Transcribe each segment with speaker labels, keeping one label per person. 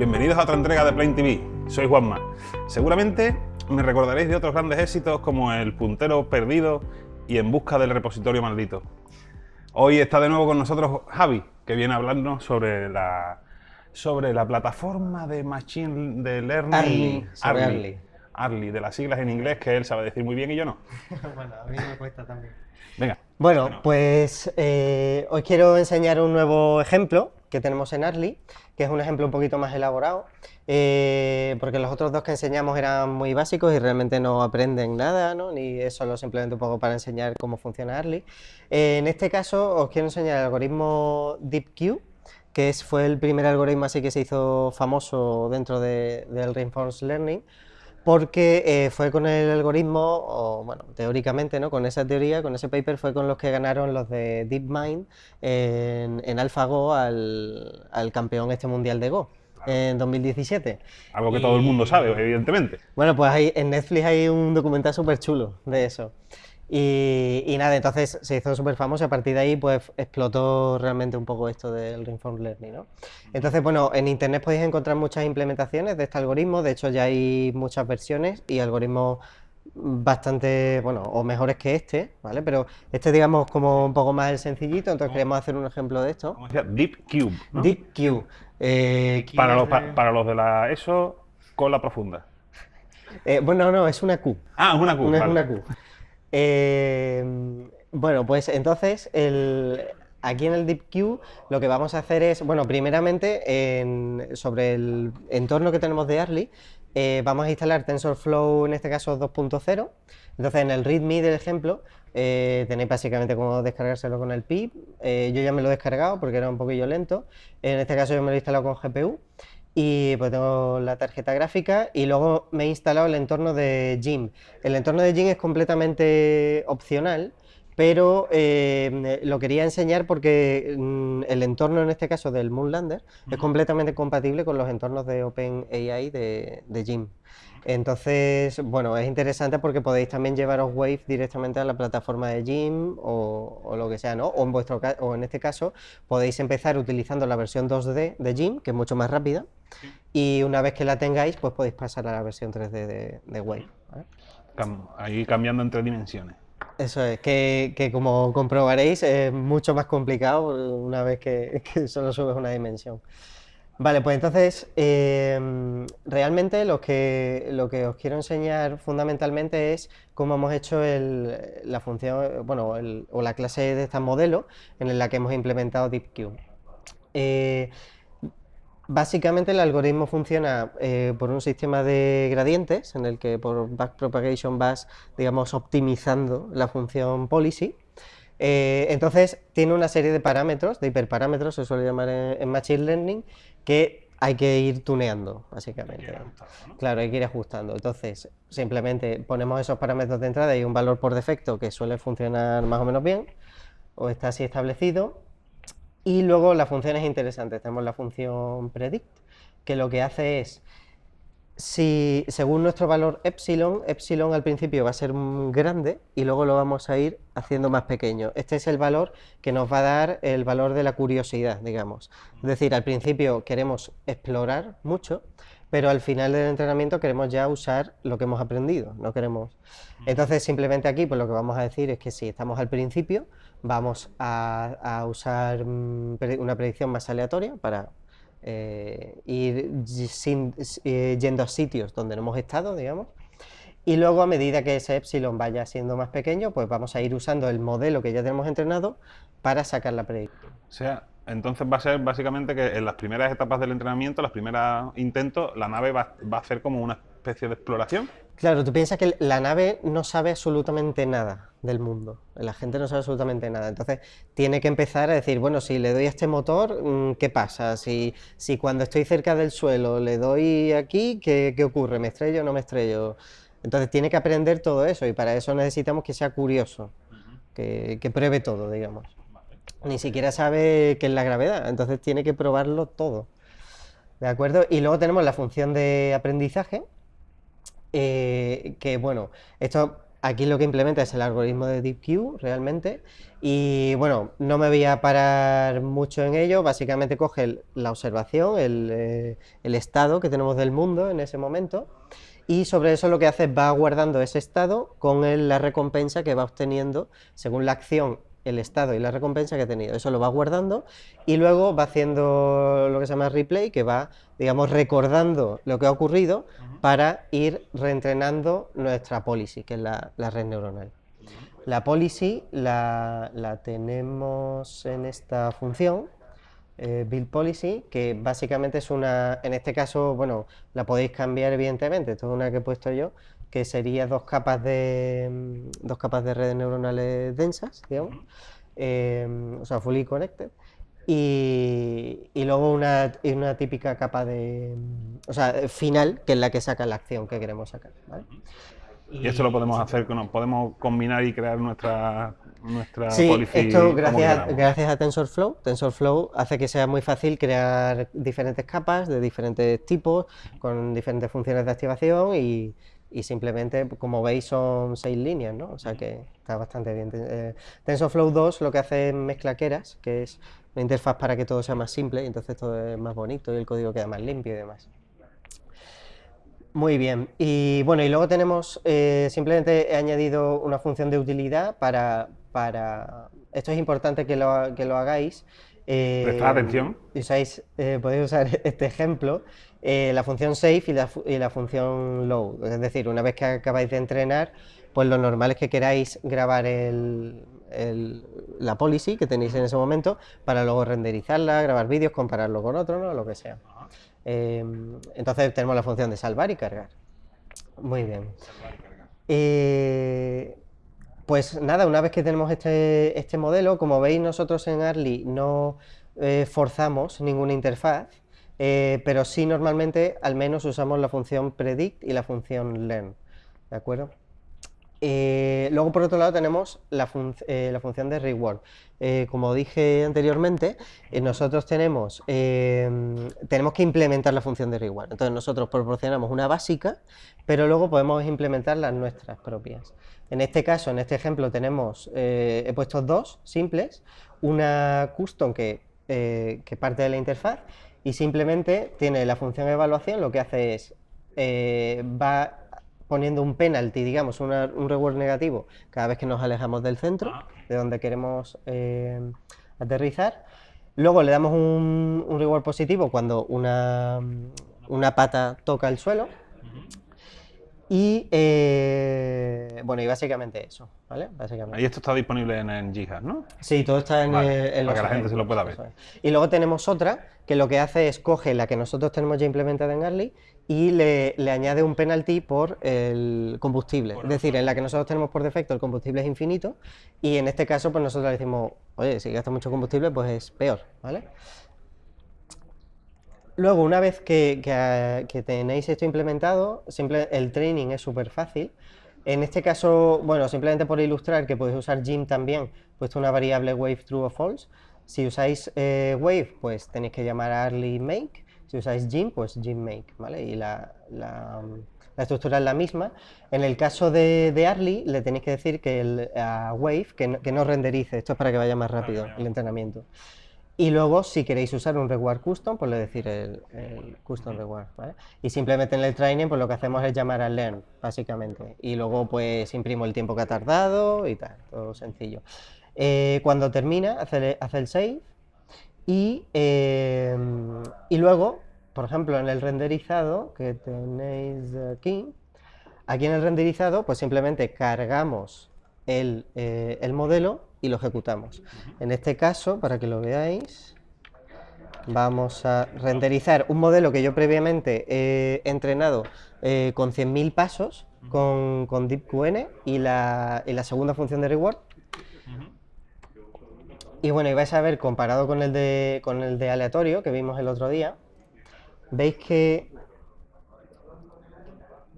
Speaker 1: bienvenidos a otra entrega de Plain TV. Soy Juanma. Seguramente me recordaréis de otros grandes éxitos como El puntero perdido y En busca del repositorio maldito. Hoy está de nuevo con nosotros Javi, que viene a hablarnos sobre la, sobre la plataforma de Machine de Learning
Speaker 2: Arly,
Speaker 1: Arly, de las siglas en inglés que él sabe decir muy bien y yo no.
Speaker 2: bueno, a mí me cuesta también.
Speaker 1: Venga.
Speaker 2: Bueno, pues eh, os quiero enseñar un nuevo ejemplo que tenemos en Arly, que es un ejemplo un poquito más elaborado, eh, porque los otros dos que enseñamos eran muy básicos y realmente no aprenden nada, ¿no? ni es solo simplemente un poco para enseñar cómo funciona Arly. Eh, en este caso os quiero enseñar el algoritmo DeepQ, que es, fue el primer algoritmo así que se hizo famoso dentro de, del Reinforced Learning, porque eh, fue con el algoritmo, o bueno, teóricamente, ¿no? con esa teoría, con ese paper, fue con los que ganaron los de DeepMind en, en AlphaGo al, al campeón este mundial de Go en 2017.
Speaker 1: Algo que todo el mundo sabe, evidentemente.
Speaker 2: Bueno, pues hay, en Netflix hay un documental súper chulo de eso. Y, nada, entonces se hizo súper famoso y a partir de ahí pues explotó realmente un poco esto del Reinforcement Learning, ¿no? Entonces, bueno, en internet podéis encontrar muchas implementaciones de este algoritmo, de hecho ya hay muchas versiones y algoritmos bastante, bueno, o mejores que este, ¿vale? Pero este digamos como un poco más el sencillito, entonces queremos hacer un ejemplo de esto.
Speaker 1: ¿Cómo decía? Deep Cube, ¿no?
Speaker 2: Deep Cube. Eh,
Speaker 1: para, los, para los de la ESO, con la profunda.
Speaker 2: Eh, bueno, no, es una Q.
Speaker 1: Ah, es una Q,
Speaker 2: Es una Q. Eh, bueno, pues entonces aquí en el DeepQ lo que vamos a hacer es, bueno, primeramente sobre el entorno que tenemos de Arly, eh, vamos a instalar TensorFlow, en este caso 2.0. Entonces en el README del ejemplo eh, tenéis básicamente cómo descargárselo con el PIB. yo ya me lo he descargado porque era un poquillo lento. En este caso yo me lo he instalado con GPU y pues tengo la tarjeta gráfica y luego me he instalado el entorno de Jim. El entorno de Jim es completamente opcional, pero eh, lo quería enseñar porque mm, el entorno en este caso del Moonlander es completamente compatible con los entornos de OpenAI de, de Jim. Entonces, bueno, es interesante porque podéis también llevaros Wave directamente a la plataforma de Jim o, lo que sea, ¿no? O en, vuestro, o en este caso podéis empezar utilizando la versión 2D de Jim, que es mucho más rápida, y una vez que la tengáis, pues podéis pasar a la versión 3D de, Wave.
Speaker 1: ahí cambiando entre dimensiones.
Speaker 2: Eso es, que, como comprobaréis es mucho más complicado una vez que, que solo subes una dimensión. Vale, pues entonces, em, realmente lo que, lo que os quiero enseñar fundamentalmente es cómo hemos hecho la función, bueno, o la clase de este modelo en la que hemos implementado DeepQ. Básicamente el algoritmo funciona eh, por un sistema de gradientes en el que por backpropagation vas, digamos, optimizando la función policy. Eh, entonces tiene una serie de parámetros, de hiperparámetros, se suele llamar en Machine Learning, que hay que ir tuneando, básicamente. Claro, hay que ir ajustando. Entonces, simplemente ponemos esos parámetros de entrada y un valor por defecto que suele funcionar más o menos bien, o está así establecido. Y luego las funciones interesantes. Tenemos la función predict, que lo que hace es si según nuestro valor epsilon, epsilon al principio va a ser grande y luego lo vamos a ir haciendo más pequeño. Este es el valor que nos va a dar el valor de la curiosidad, digamos. Es decir, al principio queremos explorar mucho, pero al final del entrenamiento queremos ya usar lo que hemos aprendido, no queremos... Entonces simplemente aquí pues lo que vamos a decir es que si estamos al principio, vamos a usar mm, una predicción más aleatoria para eh, ir eh, yendo a sitios donde no hemos estado, digamos, y luego a medida que ese epsilon vaya siendo más pequeño, pues vamos a ir usando el modelo que ya tenemos entrenado para sacar la predicción.
Speaker 1: O sea, entonces va a ser básicamente que en las primeras etapas del entrenamiento, los primeros intentos, la nave va, va a hacer como una especie de exploración.
Speaker 2: Claro, tú piensas que la nave no sabe absolutamente nada del mundo, la gente no sabe absolutamente nada, entonces tiene que empezar a decir, bueno, si le doy a este motor, mm, ¿qué pasa? Si, si cuando estoy cerca del suelo le doy aquí, ¿qué, qué ocurre? ¿Me estrello o no me estrello? Entonces tiene que aprender todo eso y para eso necesitamos que sea curioso, que, que pruebe todo, digamos. Ni siquiera sabe qué es la gravedad, entonces tiene que probarlo todo. ¿De acuerdo? Y luego tenemos la función de aprendizaje, eh, que bueno, esto aquí lo que implementa es el algoritmo de DeepQ realmente. Y bueno, no me voy a parar mucho en ello, básicamente coge la observación, eh, el, estado que tenemos del mundo en ese momento, y sobre eso lo que hace es va guardando ese estado con la recompensa que va obteniendo según la acción el estado y la recompensa que ha tenido. Eso lo va guardando y luego va haciendo lo que se llama replay, que va, digamos, recordando lo que ha ocurrido para ir reentrenando nuestra policy, que es la, red neuronal. La policy la, tenemos en esta función, eh, build policy, que básicamente es una, en este caso, bueno, la podéis cambiar evidentemente, esto es una que he puesto yo, que sería dos capas de, mm, dos capas de redes neuronales densas, digamos, em, o sea, fully connected, y, y luego una, una, típica capa de, mm, o sea, final, que es la que saca la acción que queremos sacar.
Speaker 1: Y esto lo podemos hacer, podemos combinar y crear nuestra, nuestra
Speaker 2: sí, esto gracias, gracias a TensorFlow. TensorFlow hace que sea muy fácil crear diferentes capas de diferentes tipos, con diferentes funciones de activación y, y simplemente, como veis, son seis líneas, ¿no? O sea que está bastante bien. Eh, TensorFlow 2 lo que hace es mezclaqueras, que es una interfaz para que todo sea más simple y entonces todo es más bonito y el código queda más limpio y demás. Muy bien, y bueno, y luego tenemos, eh, simplemente he añadido una función de utilidad para, para esto es importante que lo, que lo hagáis.
Speaker 1: Eh, Prestad atención.
Speaker 2: Usáis, eh, podéis usar este ejemplo, eh, la función save y la, y la, función load. Es decir, una vez que acabáis de entrenar, pues lo normal es que queráis grabar el, la policy que tenéis en ese momento para luego renderizarla, grabar vídeos, compararlo con otro, ¿no? lo que sea. Em, entonces tenemos la función de salvar y cargar. Muy bien. Eh, pues nada, una vez que tenemos este, este modelo, como veis nosotros en Arly no eh, forzamos ninguna interfaz, eh, pero sí normalmente al menos usamos la función predict y la función learn, ¿de acuerdo? Eh, luego, por otro lado, tenemos la, eh, función de reward. Eh, como dije anteriormente, nosotros tenemos, tenemos que implementar la función de reward. Entonces, nosotros proporcionamos una básica, pero luego podemos implementar las nuestras propias. En este caso, en este ejemplo, tenemos, he puesto dos simples, una custom que, parte de la interfaz y simplemente tiene la función evaluación, lo que hace es, va poniendo un penalty, digamos, un reward negativo cada vez que nos alejamos del centro, ah, de donde queremos eh, aterrizar. Luego le damos un, reward positivo cuando una, una pata toca el suelo. Y eh, bueno, y básicamente eso, ¿vale?
Speaker 1: Y esto está disponible en, en ¿no?
Speaker 2: Sí, todo está en,
Speaker 1: eh, Para que la gente se lo pueda ver.
Speaker 2: Y luego tenemos otra que lo que hace es coge la que nosotros tenemos ya implementada en Arly y le, añade un penalty por el combustible. es decir, en la que nosotros tenemos por defecto el combustible es infinito y en este caso pues nosotros le decimos, oye, si gasta mucho combustible pues es peor, ¿vale? Luego, una vez que, tenéis esto implementado, el training es súper fácil. En este caso, bueno, simplemente por ilustrar que podéis usar gym también, puesto una variable wave true o false. Si usáis eh, wave, pues tenéis que llamar a early make. Si usáis gym, pues gym make, ¿vale? Y la, estructura es la misma. En el caso de, de Arly, le tenéis que decir que el, a Wave que no, que no renderice. Esto es para que vaya más rápido el entrenamiento. Y luego, si queréis usar un reward custom, pues le decir el, custom reward, ¿vale? Y simplemente en el training, pues lo que hacemos es llamar a learn, básicamente. Y luego, pues imprimo el tiempo que ha tardado y tal, todo sencillo. Eh, cuando termina, hace, hace, el save y, em, y luego, por ejemplo, en el renderizado que tenéis aquí, aquí en el renderizado, pues simplemente cargamos el, eh, el modelo y lo ejecutamos. En este caso, para que lo veáis, vamos a renderizar un modelo que yo previamente he entrenado eh, con 100.000 pasos con, con DeepQN y la, y la, segunda función de reward. Y bueno, y vais a ver, comparado con el, de, con el de aleatorio que vimos el otro día, veis que...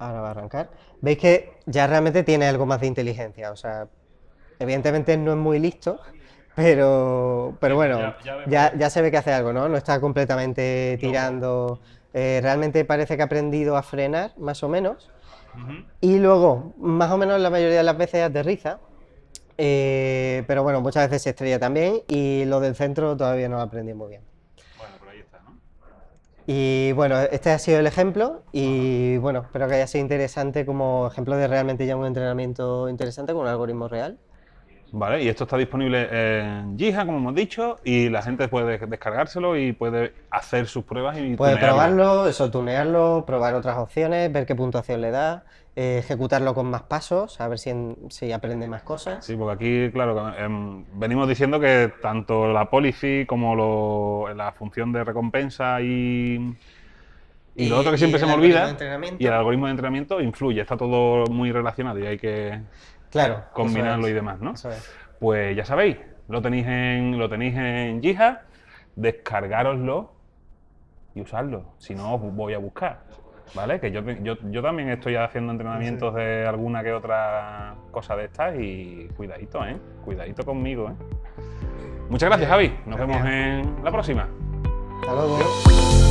Speaker 2: Ahora va a arrancar. Veis que ya realmente tiene algo más de inteligencia, o sea, Evidentemente no es muy listo, pero, pero bueno, ya, ya, se ve que hace algo, ¿no? No está completamente tirando eh, realmente parece que ha aprendido a frenar, más o menos, y luego, más o menos la mayoría de las veces aterriza, eh, pero bueno, muchas veces se estrella también, y lo del centro todavía no lo aprendí muy bien.
Speaker 1: Bueno, por ahí está, ¿no?
Speaker 2: Y bueno, este ha sido el ejemplo y bueno, espero que haya sido interesante como ejemplo de realmente ya un entrenamiento interesante con un algoritmo real.
Speaker 1: Vale, y esto está disponible en Jija, como hemos dicho, y la gente puede descargárselo y puede hacer sus pruebas y
Speaker 2: Puede
Speaker 1: tunearlo.
Speaker 2: probarlo, eso, tunearlo, probar otras opciones, ver qué puntuación le da, eh, ejecutarlo con más pasos, a ver si, en- si aprende más cosas.
Speaker 1: Sí, porque aquí, claro, em, venimos diciendo que tanto la policy como lo- la función de recompensa y, y,
Speaker 2: Y-
Speaker 1: lo otro que siempre se me olvida, y el algoritmo de entrenamiento influye, está todo muy relacionado y hay que
Speaker 2: Claro.
Speaker 1: combinarlo
Speaker 2: es,
Speaker 1: y demás, ¿no?
Speaker 2: eso es.
Speaker 1: Pues ya sabéis, lo tenéis en, lo tenéis en Jija, descargároslo y usarlo. Si no, os voy a buscar. ¿Vale? Que yo, yo, yo también estoy haciendo entrenamientos de alguna que otra cosa de estas y cuidadito, ¿eh? Cuidadito conmigo, ¿eh? Muchas gracias, Javi. Nos vemos en la próxima.
Speaker 2: Hasta luego.